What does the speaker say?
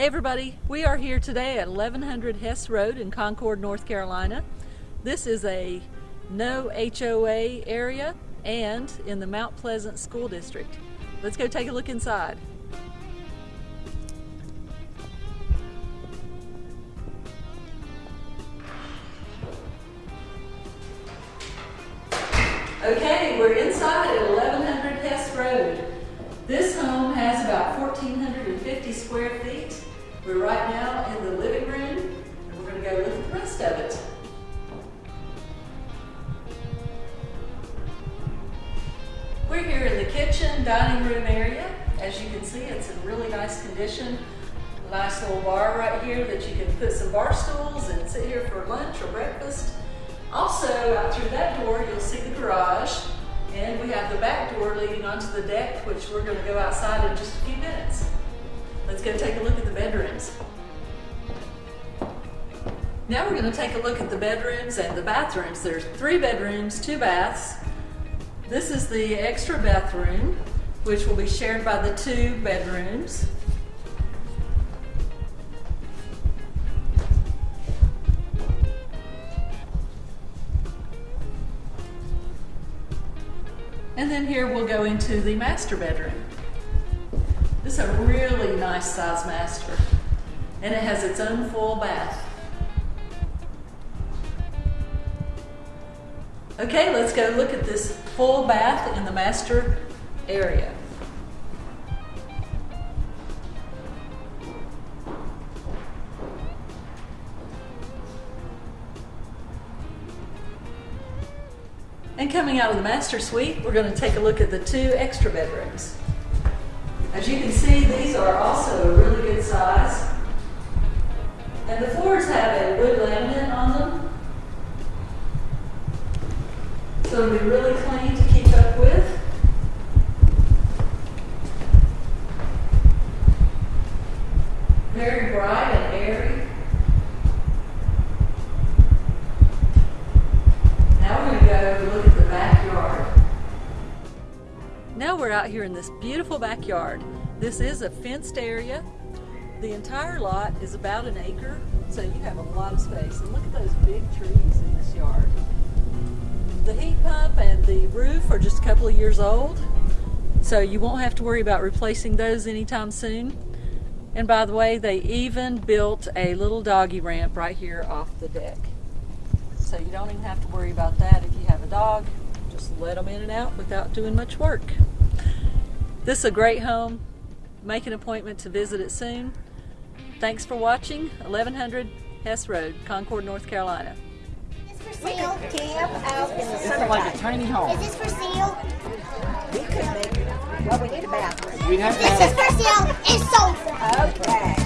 Hey everybody, we are here today at 1100 Hess Road in Concord, North Carolina. This is a no HOA area and in the Mount Pleasant School District. Let's go take a look inside. Okay, we're inside at 1100 Hess Road. This home has about 1,450 square feet. We're right now in the living room, and we're going to go at the rest of it. We're here in the kitchen, dining room area. As you can see, it's in really nice condition. Nice little bar right here that you can put some bar stools and sit here for lunch or breakfast. Also, out through that door, you'll see the garage. And we have the back door leading onto the deck, which we're going to go outside in just a few minutes. Let's go take a look at the bedrooms. Now we're going to take a look at the bedrooms and the bathrooms. There's three bedrooms, two baths. This is the extra bathroom, which will be shared by the two bedrooms. And then here we'll go into the master bedroom. This is a really nice size master. And it has its own full bath. Okay, let's go look at this full bath in the master area. And coming out of the master suite, we're going to take a look at the two extra bedrooms. As you can see, these are also a really good size. And the floors have a wood laminate on them. So it'll be really clean to keep up with. Very bright we're out here in this beautiful backyard. This is a fenced area. The entire lot is about an acre, so you have a lot of space. And look at those big trees in this yard. The heat pump and the roof are just a couple of years old, so you won't have to worry about replacing those anytime soon. And by the way, they even built a little doggy ramp right here off the deck. So you don't even have to worry about that if you have a dog. Just let them in and out without doing much work. This is a great home. Make an appointment to visit it soon. Thanks for watching 1100 Hess Road, Concord, North Carolina. Is this for sale? Camp out in the It's kind of like a tiny home. Is this for sale? We could make it. Well, we need a bathroom. We'd have to This have is for sale. It's sold for. Okay.